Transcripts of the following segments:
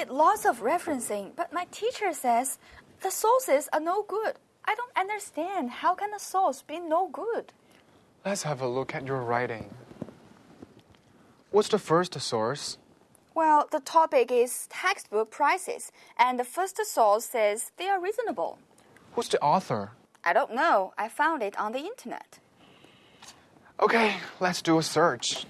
did lots of referencing, but my teacher says the sources are no good. I don't understand. How can a source be no good? Let's have a look at your writing. What's the first source? Well, the topic is textbook prices, and the first source says they are reasonable. Who's the author? I don't know. I found it on the internet. Okay, let's do a search.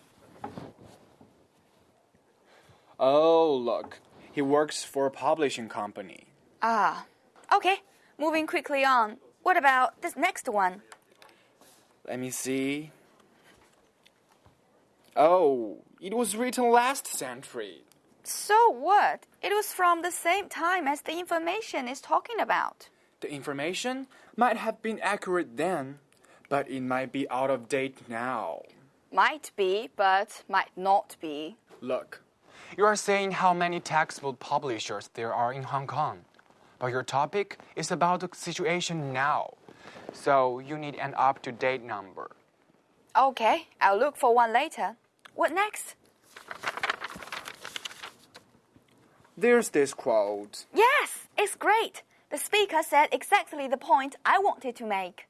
Oh, look. He works for a publishing company. Ah, okay. Moving quickly on. What about this next one? Let me see. Oh, it was written last century. So what? It was from the same time as the information is talking about. The information might have been accurate then, but it might be out of date now. Might be, but might not be. Look, You are saying how many textbook publishers there are in Hong Kong. But your topic is about the situation now. So you need an up to date number. Okay, I'll look for one later. What next? there's this quote. Yes, it's great. The speaker said exactly the point I wanted to make.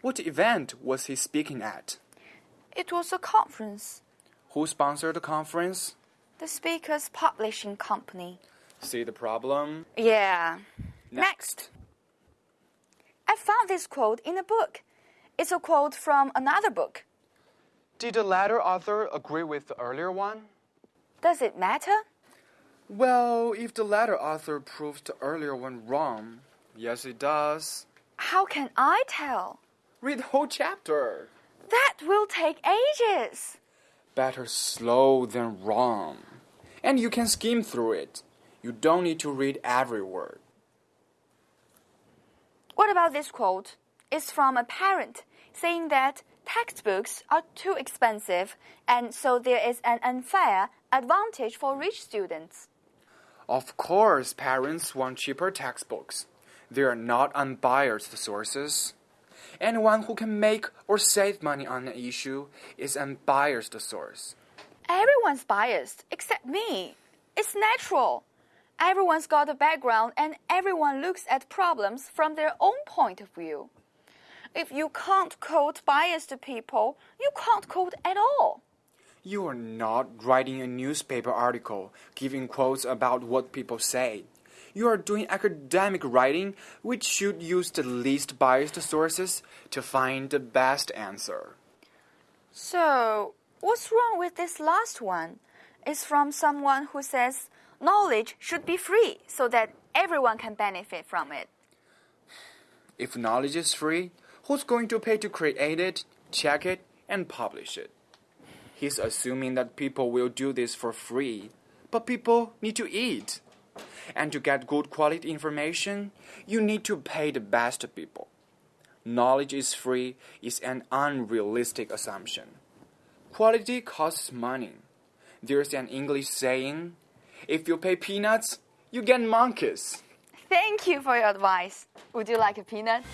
What event was he speaking at? It was a conference. Who sponsored the conference? The speaker's publishing company. See the problem? Yeah. Next. I found this quote in a book. It's a quote from another book. Did the latter author agree with the earlier one? Does it matter? Well, if the latter author proves the earlier one wrong, yes, it does. How can I tell? Read the whole chapter. That will take ages. Better slow than wrong. And you can skim through it. You don't need to read every word. What about this quote? It's from a parent saying that textbooks are too expensive and so there is an unfair advantage for rich students. Of course, parents want cheaper textbooks. They are not unbiased sources. Anyone who can make or save money on an issue is an unbiased source. Everyone's biased except me. It's natural. Everyone's got a background and everyone looks at problems from their own point of view. If you can't quote biased people, you can't quote at all. You are not writing a newspaper article giving quotes about what people say. You are doing academic writing, which should use the least biased sources to find the best answer. So, what's wrong with this last one? It's from someone who says knowledge should be free so that everyone can benefit from it. If knowledge is free, who's going to pay to create it, check it, and publish it? He's assuming that people will do this for free, but people need to eat. And to get good quality information, you need to pay the best people. Knowledge is free is an unrealistic assumption. Quality costs money. There's an English saying, if you pay peanuts, you get monkeys. Thank you for your advice. Would you like a peanut?